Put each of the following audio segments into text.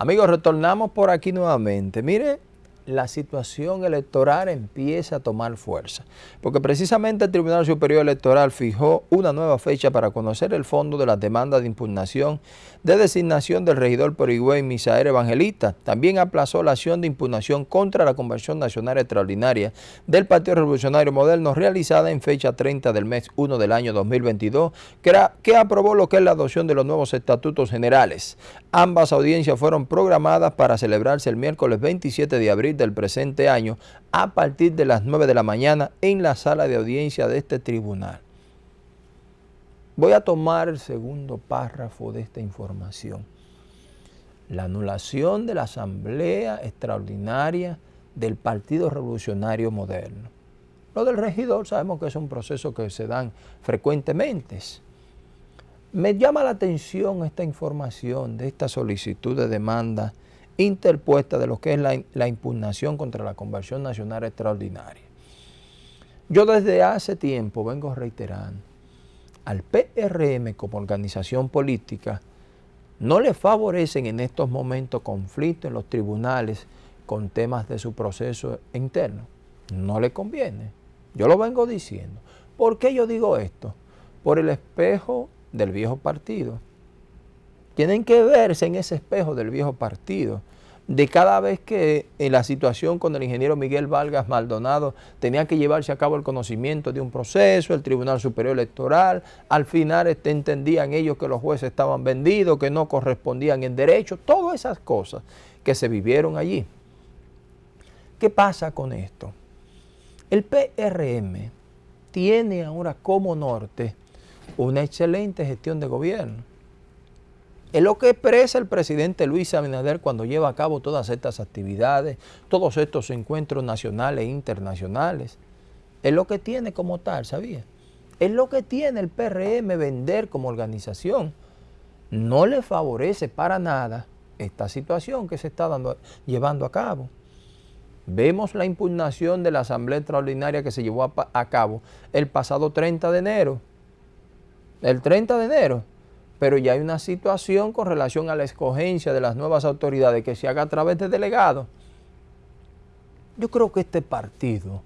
Amigos, retornamos por aquí nuevamente. Mire, la situación electoral empieza a tomar fuerza, porque precisamente el Tribunal Superior Electoral fijó una nueva fecha para conocer el fondo de las demandas de impugnación de designación del regidor por Misael Evangelista. También aplazó la acción de impugnación contra la Convención Nacional Extraordinaria del Partido Revolucionario Moderno realizada en fecha 30 del mes 1 del año 2022, que, que aprobó lo que es la adopción de los nuevos estatutos generales. Ambas audiencias fueron programadas para celebrarse el miércoles 27 de abril del presente año a partir de las 9 de la mañana en la sala de audiencia de este tribunal. Voy a tomar el segundo párrafo de esta información. La anulación de la Asamblea Extraordinaria del Partido Revolucionario Moderno. Lo del regidor sabemos que es un proceso que se dan frecuentemente. Me llama la atención esta información de esta solicitud de demanda interpuesta de lo que es la, impugnación contra la conversión nacional extraordinaria. Yo desde hace tiempo vengo reiterando, al PRM como organización política no le favorecen en estos momentos conflictos en los tribunales con temas de su proceso interno. No le conviene. Yo lo vengo diciendo. ¿Por qué yo digo esto? Por el espejo del viejo partido. Tienen que verse en ese espejo del viejo partido de cada vez que en la situación con el ingeniero Miguel Vargas Maldonado tenía que llevarse a cabo el conocimiento de un proceso, el Tribunal Superior Electoral, al final este, entendían ellos que los jueces estaban vendidos, que no correspondían en derecho, todas esas cosas que se vivieron allí. ¿Qué pasa con esto? El PRM tiene ahora como norte una excelente gestión de gobierno es lo que expresa el presidente Luis Abinader cuando lleva a cabo todas estas actividades, todos estos encuentros nacionales e internacionales. Es lo que tiene como tal, ¿sabía? Es lo que tiene el PRM vender como organización. No le favorece para nada esta situación que se está dando, llevando a cabo. Vemos la impugnación de la Asamblea Extraordinaria que se llevó a, a cabo el pasado 30 de enero. El 30 de enero pero ya hay una situación con relación a la escogencia de las nuevas autoridades que se haga a través de delegados. Yo creo que este partido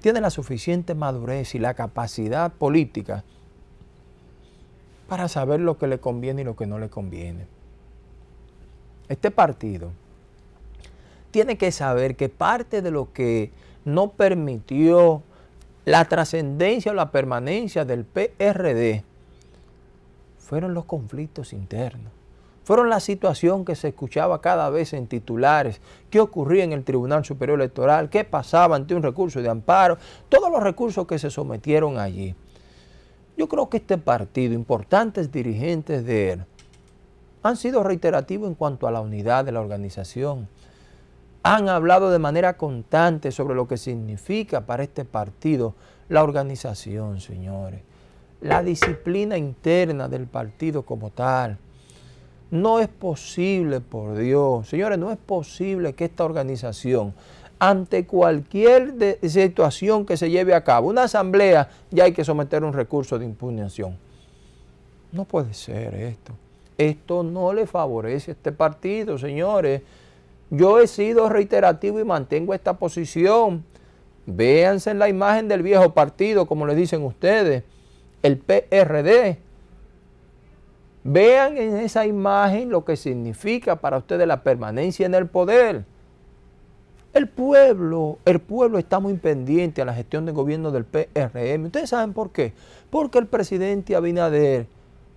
tiene la suficiente madurez y la capacidad política para saber lo que le conviene y lo que no le conviene. Este partido tiene que saber que parte de lo que no permitió la trascendencia o la permanencia del PRD fueron los conflictos internos. Fueron la situación que se escuchaba cada vez en titulares, qué ocurría en el Tribunal Superior Electoral, qué pasaba ante un recurso de amparo, todos los recursos que se sometieron allí. Yo creo que este partido, importantes dirigentes de él, han sido reiterativos en cuanto a la unidad de la organización. Han hablado de manera constante sobre lo que significa para este partido la organización, señores la disciplina interna del partido como tal. No es posible, por Dios, señores, no es posible que esta organización, ante cualquier situación que se lleve a cabo, una asamblea, ya hay que someter un recurso de impugnación. No puede ser esto. Esto no le favorece a este partido, señores. Yo he sido reiterativo y mantengo esta posición. Véanse en la imagen del viejo partido, como le dicen ustedes el PRD. Vean en esa imagen lo que significa para ustedes la permanencia en el poder. El pueblo, el pueblo está muy pendiente a la gestión de gobierno del PRM. ¿Ustedes saben por qué? Porque el presidente Abinader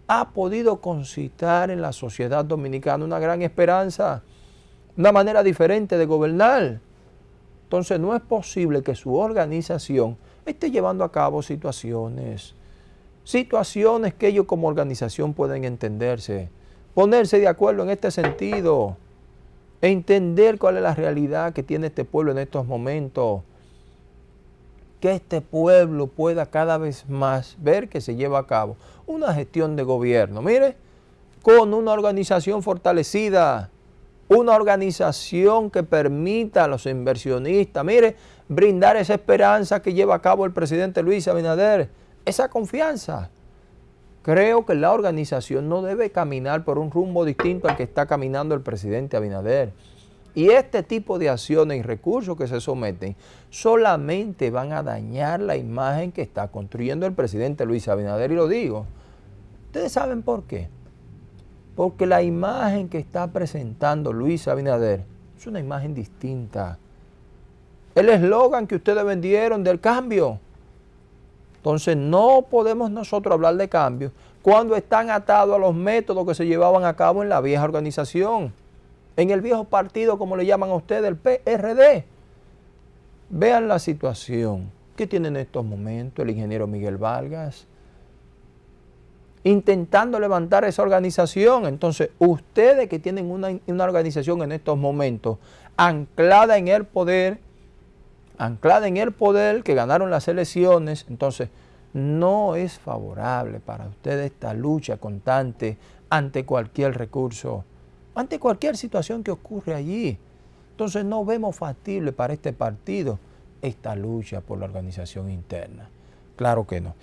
ha podido concitar en la sociedad dominicana una gran esperanza, una manera diferente de gobernar. Entonces no es posible que su organización esté llevando a cabo situaciones situaciones que ellos como organización pueden entenderse, ponerse de acuerdo en este sentido, entender cuál es la realidad que tiene este pueblo en estos momentos, que este pueblo pueda cada vez más ver que se lleva a cabo una gestión de gobierno, mire, con una organización fortalecida, una organización que permita a los inversionistas, mire, brindar esa esperanza que lleva a cabo el presidente Luis Abinader, esa confianza. Creo que la organización no debe caminar por un rumbo distinto al que está caminando el presidente Abinader. Y este tipo de acciones y recursos que se someten solamente van a dañar la imagen que está construyendo el presidente Luis Abinader. Y lo digo, ustedes saben por qué. Porque la imagen que está presentando Luis Abinader es una imagen distinta. El eslogan que ustedes vendieron del cambio entonces no podemos nosotros hablar de cambio cuando están atados a los métodos que se llevaban a cabo en la vieja organización, en el viejo partido, como le llaman a ustedes, el PRD. Vean la situación que tiene en estos momentos el ingeniero Miguel Vargas, intentando levantar esa organización. Entonces, ustedes que tienen una, una, organización en estos momentos anclada en el poder, anclada en el poder, que ganaron las elecciones, entonces no es favorable para ustedes esta lucha constante ante cualquier recurso, ante cualquier situación que ocurre allí. Entonces no vemos factible para este partido esta lucha por la organización interna. Claro que no.